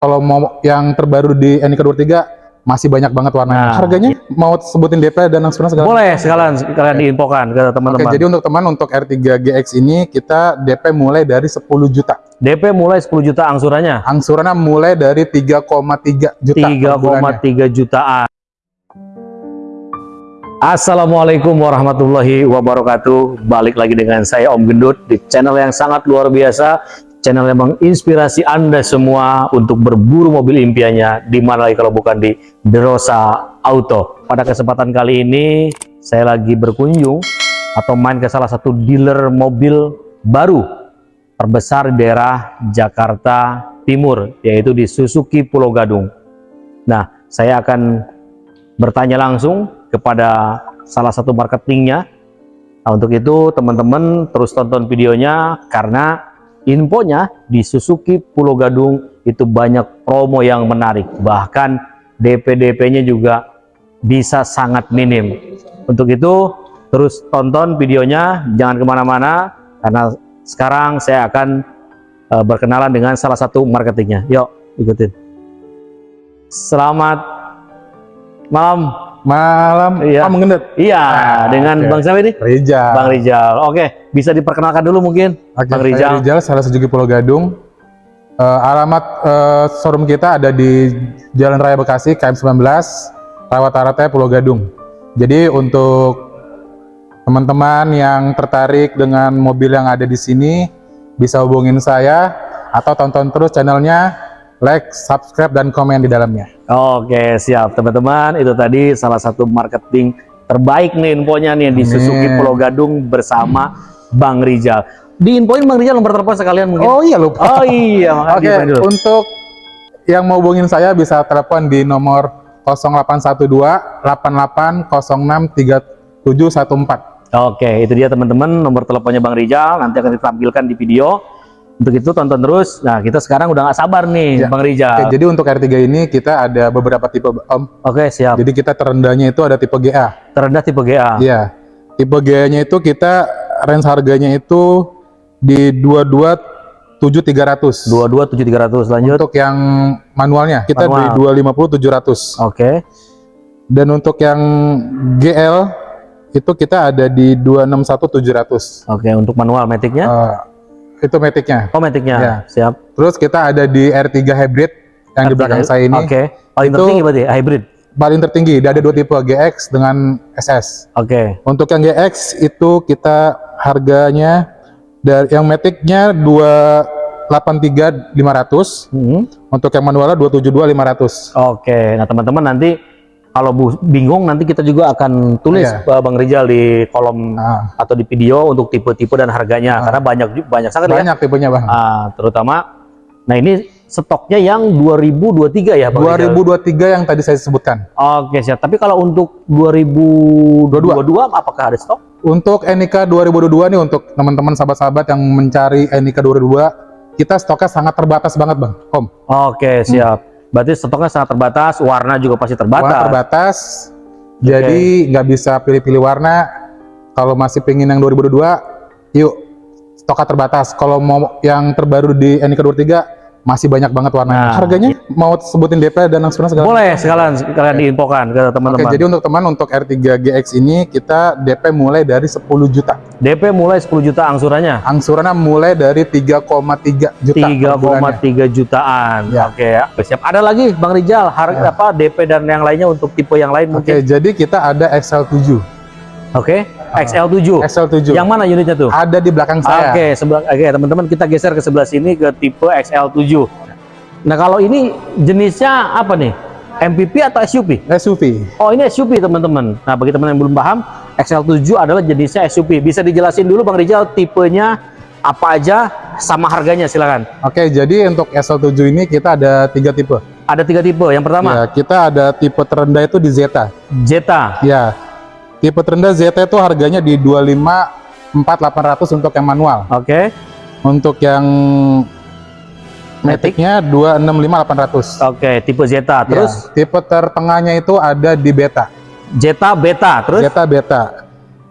Kalau mau yang terbaru di NIK 23 masih banyak banget warnanya. Nah, Harganya mau sebutin DP dan angsuran segala Boleh sekalian sekalian diinfokan ke teman-teman. jadi untuk teman untuk R3 GX ini kita DP mulai dari 10 juta. DP mulai 10 juta angsurannya. Angsurannya mulai dari 3,3 juta per bulannya. 3,3 jutaan. Assalamualaikum warahmatullahi wabarakatuh. Balik lagi dengan saya Om Gendut di channel yang sangat luar biasa, channel yang menginspirasi Anda semua untuk berburu mobil impiannya di mana lagi kalau bukan di Derosa Auto. Pada kesempatan kali ini saya lagi berkunjung atau main ke salah satu dealer mobil baru terbesar di daerah Jakarta Timur yaitu di Suzuki Pulau Gadung. Nah, saya akan bertanya langsung kepada salah satu marketingnya. Nah, untuk itu teman-teman terus tonton videonya karena infonya di Suzuki Pulau Gadung itu banyak promo yang menarik. Bahkan DP-DP-nya juga bisa sangat minim. Untuk itu terus tonton videonya, jangan ke mana-mana karena sekarang saya akan uh, berkenalan dengan salah satu marketingnya. Yuk ikutin. Selamat malam. Malam, Iya. Gendut. Iya, Ah, dengan oke. Bang siapa ini? Rijal. Bang Rijal. Oke, bisa diperkenalkan dulu mungkin, Oke, Bang saya Rijal. Rijal, salah Suzuki Pulau Gadung. Eh, alamat eh, showroom kita ada di Jalan Raya Bekasi, KM 19, Rawat Pulau Gadung. Jadi untuk teman-teman yang tertarik dengan mobil yang ada di sini, bisa hubungin saya atau tonton terus channelnya, like, subscribe, dan komen di dalamnya. Oke, siap teman-teman. Itu tadi salah satu marketing terbaik nih infonya nih di. Suzuki Pulau Gadung bersama Bang Rijal. Diinfoin Bang Rijal nomor telepon sekalian mungkin. Oh iya lupa. Oh iya, makanya Oke, dulu. untuk yang mau hubungin saya bisa telepon di nomor 0812 8806 3714. Oke, itu dia teman-teman nomor teleponnya Bang Rijal. Nanti akan ditampilkan di video. Untuk itu tonton terus. Nah, kita sekarang udah nggak sabar nih, Ya. Bang Oke, Rijal. jadi untuk R3 ini kita ada beberapa tipe Om. Oke, siap. Jadi kita terendahnya itu ada tipe GA. Terendah tipe GA. Iya. Tipe GA-nya itu kita range harganya itu di 227.300. 227.300 lanjut. Untuk yang manualnya kita Manual. di 250.700. Oke. Dan untuk yang GL itu kita ada di 261.700. Oke, untuk manual maticnya. Eh, itu metiknya. Oh, maticnya. Ya. Siap. Terus kita ada di R3 hybrid yang di belakang saya ini. Oke. Paling Itu- tertinggi berarti hybrid. Paling tertinggi, ada dua tipe GX dengan SS. Oke. Untuk yang GX itu kita harganya dari yang metiknya 283.500, Hmm. untuk yang manualnya 272.500. Oke. Nah, teman-teman nanti kalau bu- bingung nanti kita juga akan tulis Iya. uh, Bang Rijal di kolom Nah, atau di video untuk tipe-tipe dan harganya karena banyak banyak sekali ya. banyak tipenya, Bang. Ah, terutama nah ini stoknya yang 2023 ya Rijal? 2023 yang tadi saya sebutkan. Oke, siap. Tapi kalau untuk 2022 apakah ada stok? Untuk NIK 2022 nih untuk teman-teman sahabat-sahabat yang mencari NIK 2022, kita stoknya sangat terbatas banget, Bang. Om. Oke, siap. Berarti stoknya sangat terbatas, warna juga pasti terbatas. Warna terbatas. Jadi nggak bisa pilih-pilih warna. Kalau masih pengen yang 2022, yuk stoknya terbatas. Kalau mau yang terbaru di NIK 23 masih banyak banget warnanya. Nah, Harganya mau sebutin DP dan angsuran segala Boleh sekalian sekalian diinfokan ke Oke, teman-teman. jadi untuk teman untuk R3 GX ini kita DP mulai dari 10 juta. DP mulai 10 juta angsurannya. Angsurannya mulai dari 3,3 juta per bulannya. 3,3 jutaan. Ya. Oke ya. Siap. Ada lagi Bang Rijal harga Ya. apa DP dan yang lainnya untuk tipe yang lain Oke, mungkin. jadi kita ada XL7. Oke. XL7. XL7. Yang mana unitnya tuh? ada di belakang saya. Oke, sebelah oke teman-teman kita geser ke sebelah sini ke tipe XL7. Nah, kalau ini jenisnya apa nih? MPV atau SUV? SUV. Oh, ini SUV teman-teman. Nah, bagi teman yang belum paham, XL7 adalah jenisnya SUV. Bisa dijelasin dulu Bang Rijal tipenya apa aja sama harganya silakan. Oke, jadi untuk XL7 ini kita ada tiga tipe. Ada tiga tipe. Yang pertama, Ya, kita ada tipe terendah itu di Zeta. Jetta. Ya, tipe terendah Zeta itu harganya di 254800 untuk yang manual. Oke. Untuk yang metiknya 265800. Oke, tipe Zeta. Terus Ya, tipe tertengahnya itu ada di Beta. Jetta Beta. Terus Zeta Beta.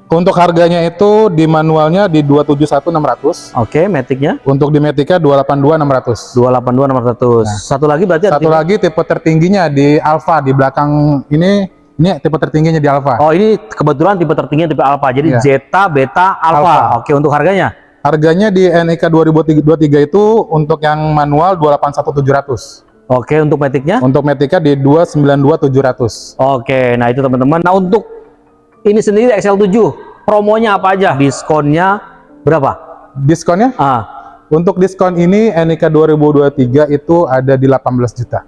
Untuk harganya itu di manualnya di 271.600. Oke, Matic-nya Untuk di Matic-nya 282.600. 282 600. Satu lagi berarti ada Satu tipe- lagi tipe tertingginya di Alpha di belakang ini ini tipe tertingginya di Alpha. Oh, ini kebetulan tipe tertinggi tipe Alpha. Jadi Iya. Zeta, Beta, Alpha. Alpha. Oke, untuk harganya Harganya di NIK 2023 itu untuk yang manual 281.700. Oke, untuk Matic-nya Untuk Matic-nya di 292.700. Oke, nah itu teman-teman. Nah untuk ini sendiri XL7, promonya apa aja? Diskonnya berapa? Diskonnya Ah, untuk diskon ini NIK 2023 itu ada di 18 juta.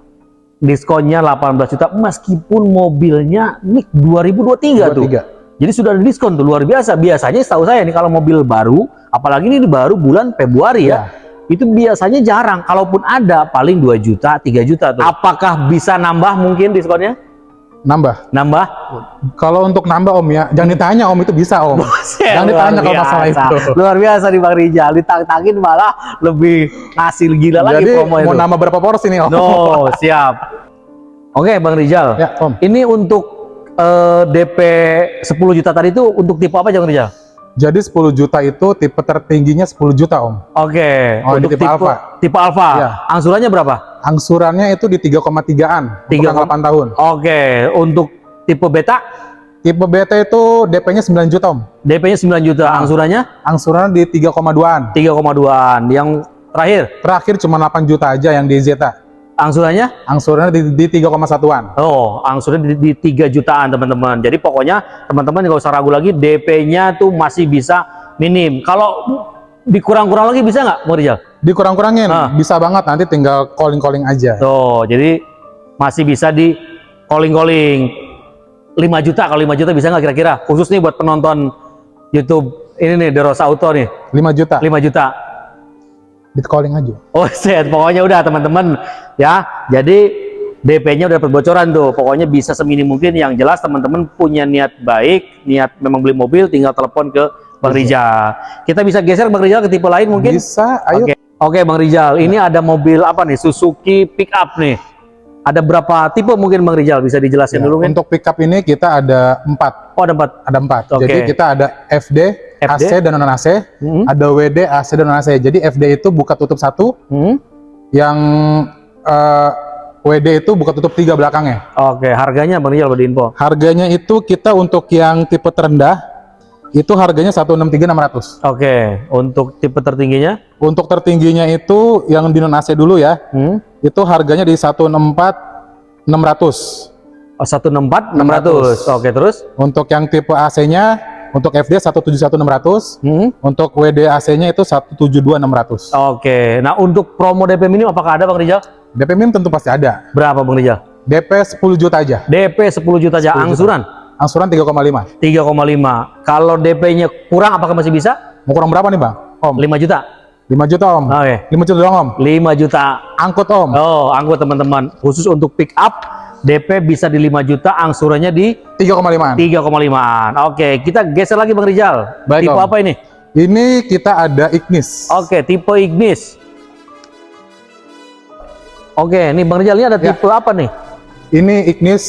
Diskonnya 18 juta meskipun mobilnya nih 2023 tuh. 23. Jadi sudah ada diskon tuh luar biasa. Biasanya setahu saya nih kalau mobil baru, apalagi ini baru bulan Februari ya. Itu biasanya jarang, kalaupun ada paling 2 juta, 3 juta tuh. Apakah bisa nambah mungkin diskonnya? Nambah. Nambah? Kalau untuk nambah Om ya, jangan ditanya Om itu bisa Om. jangan ditanya kalau masalah itu. Luar biasa nih Bang Rijal, ditang-tangin malah lebih ngasih gila lagi Jadi promo mau itu. nambah berapa porsi nih Om? No, siap. Oke, Bang Rijal. Ya Om. Ini untuk eh, DP 10 juta tadi itu untuk tipe apa Bang Rijal? Jadi 10 juta itu tipe tertingginya 10 juta Om. Oke, Oh, ini untuk tipe Alpha. Tipe Alpha. Ya. Angsurannya berapa? Angsurannya itu di 3,3an untuk Tiga yang koma- 8 tahun. Oke, untuk tipe beta Tipe BT itu DP-nya 9 juta Om. DP-nya 9 juta, Ah. angsurannya Angsurannya di 3,2an. 3,2-an. Yang terakhir, Terakhir cuma 8 juta aja yang di Zeta. Angsurannya Angsurannya di, di 3,1an. Oh, angsurannya di, di 3 jutaan teman-teman. Jadi pokoknya teman-teman nggak usah ragu lagi, DP-nya tuh masih bisa minim. Kalau dikurang-kurang lagi bisa nggak, Bang Rijal? Dikurang-kurangin, Ah. bisa banget nanti tinggal calling-calling aja. Tuh, jadi masih bisa di calling-calling. 5 juta, kalau 5 juta bisa nggak kira-kira? Khusus nih buat penonton YouTube ini nih, Derosa Auto nih, 5 juta, 5 juta. Di calling aja. Oh, set. Pokoknya udah teman-teman ya. Jadi DP-nya udah dapat bocoran tuh. Pokoknya bisa seminim mungkin yang jelas teman-teman punya niat baik, niat memang beli mobil tinggal telepon ke Bang Rijal. Kita bisa geser Bang Rijal ke tipe lain mungkin? Bisa, ayo. Oke. Oke, Bang Rijal. Ini ada mobil apa nih? Suzuki pickup nih. Ada berapa tipe mungkin Bang Rijal? Bisa dijelasin Ya, dulu kan? Untuk pickup ini kita ada 4. Oh, ada empat. Ada 4. Oke. Jadi kita ada FD, FD? AC dan non AC, Hmm. ada WD, AC dan non AC. Jadi FD itu buka tutup satu, Hmm. yang eh, WD itu buka tutup tiga belakangnya. Oke, harganya Bang Rijal beri info. Harganya itu kita untuk yang tipe terendah itu harganya 163.600. Oke, untuk tipe tertingginya? Untuk tertingginya itu yang di non AC dulu ya. Hmm. Itu harganya di 164.600. Oh, 164 600. Oke, terus? Untuk yang tipe AC-nya untuk FD 171.600, Hmm. untuk WD AC-nya itu 172.600. Oke, nah untuk promo DP minim apakah ada Bang Rijal? DP min tentu pasti ada. Berapa Bang Rijal? DP 10 juta aja. DP 10 juta aja, 10 juta. angsuran Angsuran 3,5. 3,5. Kalau DP-nya kurang apakah masih bisa? Mau kurang berapa nih, Bang? Om. 5 juta. 5 juta, Om. Oke, 5 juta doang, Om. 5 juta. Angkut, Om. Oh, angkut teman-teman. Khusus untuk pick up, DP bisa di 5 juta, angsurannya di 3,5. 3,5-an. Oke, kita geser lagi Bang Rijal. Baik, tipe Om. apa ini? Ini kita ada Ignis. Oke, tipe Ignis. Oke, nih Bang Rijal ini ada Ya. tipe apa nih? Ini Ignis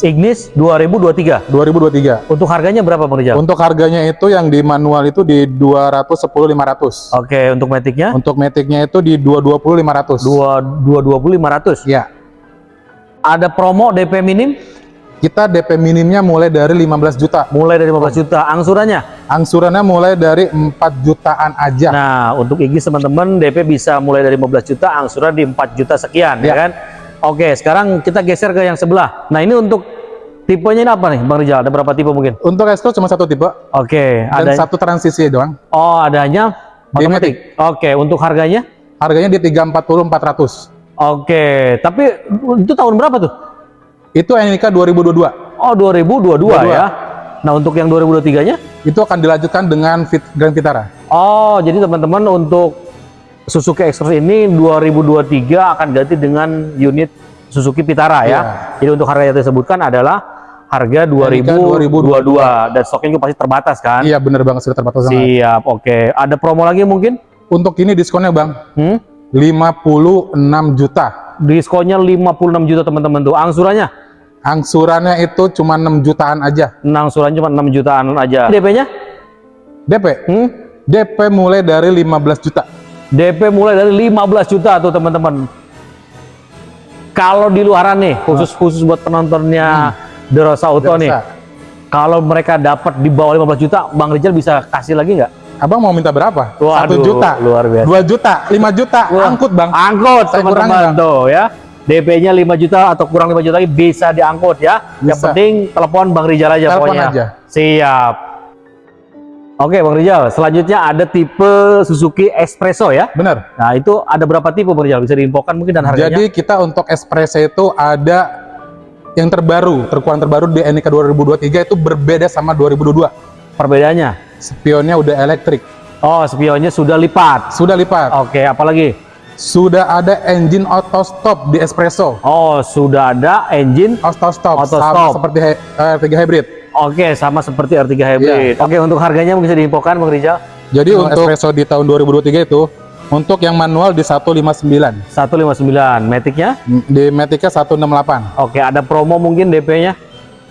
Ignis 2023. 2023. Untuk harganya berapa Bang Rijal? Untuk harganya itu yang di manual itu di 210.500. Oke, untuk Matic-nya? Untuk metiknya itu di 220.500. dua dua dua puluh lima ratus. Ya. Ada promo DP minim Kita DP minimnya mulai dari 15 juta. mulai dari 15 juta. Angsurannya. Angsurannya mulai dari 4 jutaan aja. Nah, untuk Ignis teman-teman DP bisa mulai dari 15 juta, angsuran di 4 juta sekian, ya, Ya. kan? Oke, sekarang kita geser ke yang sebelah. Nah, ini untuk tipenya ini apa nih, Bang Rijal? Ada berapa tipe mungkin? Untuk Exco cuma satu tipe Oke, dan ada satu transisi doang. Oh, adanya otomatis. Oke, untuk harganya? Harganya di 340 400. Oke, tapi itu tahun berapa tuh? Itu NIK 2022. Oh, 2022 22. ya. Nah, untuk yang 2023-nya? Itu akan dilanjutkan dengan Fit Grand Vitara. Oh, jadi teman-teman untuk Suzuki Express ini 2023 akan ganti dengan unit Suzuki Vitara ya. Iya. Jadi untuk harga yang disebutkan adalah harga 2022 dan stoknya juga pasti terbatas kan? Iya bener banget sudah terbatas banget. Siap, oke. Ada promo lagi mungkin? Untuk ini diskonnya Bang, Hmm? 56 juta. Diskonnya 56 juta teman-teman tuh. Angsurannya Angsurannya itu cuma 6 jutaan aja. Angsuran cuma 6 jutaan aja. DP-nya? DP? Hmm? DP mulai dari 15 juta. DP mulai dari 15 juta tuh teman-teman. Kalau di luaran nih, khusus khusus buat penontonnya The Rosa Auto nih. Biasa. Kalau mereka dapat di bawah 15 juta, Bang Rizal bisa kasih lagi nggak? Abang mau minta berapa? 1 juta, luar biasa. 2 juta, 5 juta, Wah, angkut bang. Angkut teman-teman tuh ya. DP-nya 5 juta atau kurang 5 juta lagi bisa diangkut ya. Yang Bisa. penting telepon Bang Rizal aja Telepon pokoknya. aja. Siap. Oke Bang Rizal, selanjutnya ada tipe Suzuki Espresso ya. Bener. Nah itu ada berapa tipe Bang Rizal? Bisa diinfokan mungkin dan harganya? Jadi kita untuk espresso itu ada yang terbaru, terkuat terbaru di NIK 2023 itu berbeda sama 2022. Perbedaannya? Spionnya udah elektrik, Oh spionnya sudah lipat. sudah lipat. Oke apalagi? Sudah ada engine auto stop di espresso. Oh sudah ada engine. Auto stop, Auto sama stop. seperti eh, R3 hybrid. Oke sama seperti R3 Hybrid. Iya. Oke untuk harganya bisa diinfokan Bang Rizal? Jadi untuk espresso di tahun 2023 itu untuk yang manual di 159, 159. Matic-nya? di Matica 168. Oke ada promo mungkin DP-nya?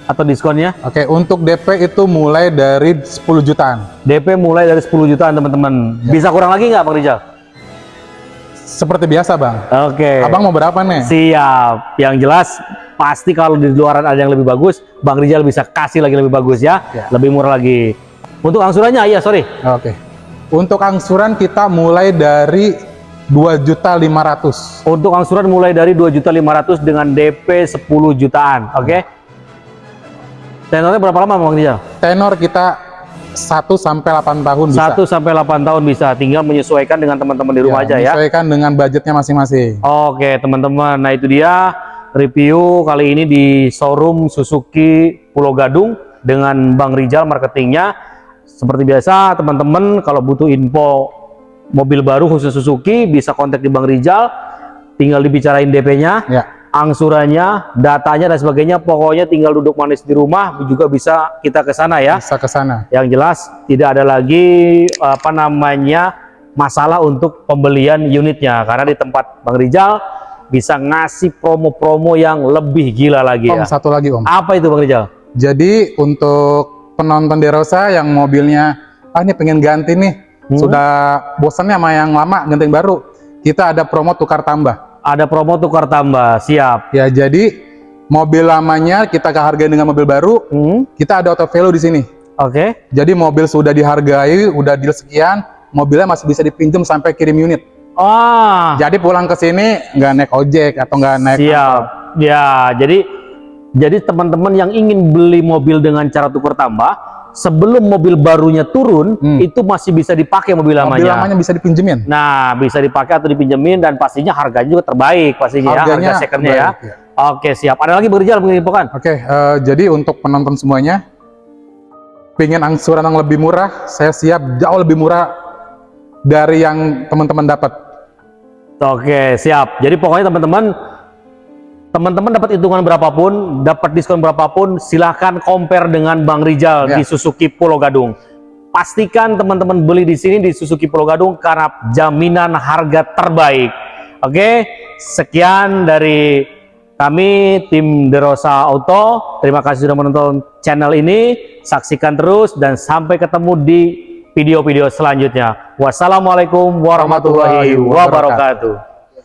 Atau diskonnya? Oke, untuk DP itu mulai dari 10 jutaan. DP mulai dari 10 jutaan teman-teman. Ya. Bisa kurang lagi nggak Bang Rizal? Seperti biasa, Bang. Oke. Abang mau berapa nih? Siap. Yang jelas pasti kalau di luaran ada yang lebih bagus, Bang Rizal bisa kasih lagi lebih bagus ya. Ya. Lebih murah lagi. Untuk angsurannya iya sorry. Oke. Untuk angsuran kita mulai dari 2.500. Untuk angsuran mulai dari 2.500 dengan DP 10 jutaan. Oke. Tenornya berapa lama Bang Rizal? Tenor kita 1 sampai 8 tahun bisa. 1 sampai 8 tahun bisa. Tinggal menyesuaikan dengan teman-teman di rumah aja ya. Menyesuaikan dengan budgetnya masing-masing. Oke teman-teman, nah itu dia review kali ini di showroom Suzuki Pulau Gadung dengan Bang Rizal marketingnya. Seperti biasa teman-teman kalau butuh info mobil baru khusus Suzuki bisa kontak di Bang Rizal, tinggal dibicarain DP-nya, Ya. Angsurannya, datanya dan sebagainya. Pokoknya tinggal duduk manis di rumah juga bisa kita ke sana ya. Bisa ke sana. Yang jelas tidak ada lagi apa namanya masalah untuk pembelian unitnya karena di tempat Bang Rijal bisa ngasih promo-promo yang lebih gila lagi Om, ya. satu lagi, Om. Apa itu Bang Rijal? Jadi untuk penonton Derosa yang mobilnya ah ini pengen ganti nih, Hmm. sudah bosannya sama yang lama, ganti yang baru. Kita ada promo tukar tambah. Ada promo tukar tambah, siap. Ya, jadi mobil lamanya kita kehargai dengan mobil baru, Hmm, kita ada auto value di sini. Oke. Jadi mobil sudah dihargai, udah deal sekian, mobilnya masih bisa dipinjam sampai kirim unit. Ah, Jadi pulang ke sini nggak naik ojek atau nggak naik siap. Ya, jadi jadi teman-teman yang ingin beli mobil dengan cara tukar tambah, sebelum mobil barunya turun, Hmm. itu masih bisa dipakai mobil mobil lamanya. lamanya bisa dipinjemin. Nah, bisa dipakai atau dipinjemin dan pastinya harganya juga terbaik pastinya ya, Harganya harga secondnya ya. terbaik, ya. Oke, siap. Ada lagi berjalan menginfokan? Oke, eh, jadi untuk penonton semuanya, pengen angsuran yang lebih murah, saya siap jauh lebih murah dari yang teman-teman dapat. Oke, siap. Jadi pokoknya teman-teman teman-teman dapat hitungan berapapun, dapat diskon berapapun, silahkan compare dengan Bang Rijal Ya. di Suzuki Pulau Gadung. Pastikan teman-teman beli di sini di Suzuki Pulau Gadung karena jaminan harga terbaik. Oke, sekian dari kami tim Derosa Auto. Terima kasih sudah menonton channel ini. Saksikan terus dan sampai ketemu di video-video selanjutnya. Wassalamualaikum warahmatullahi wabarakatuh.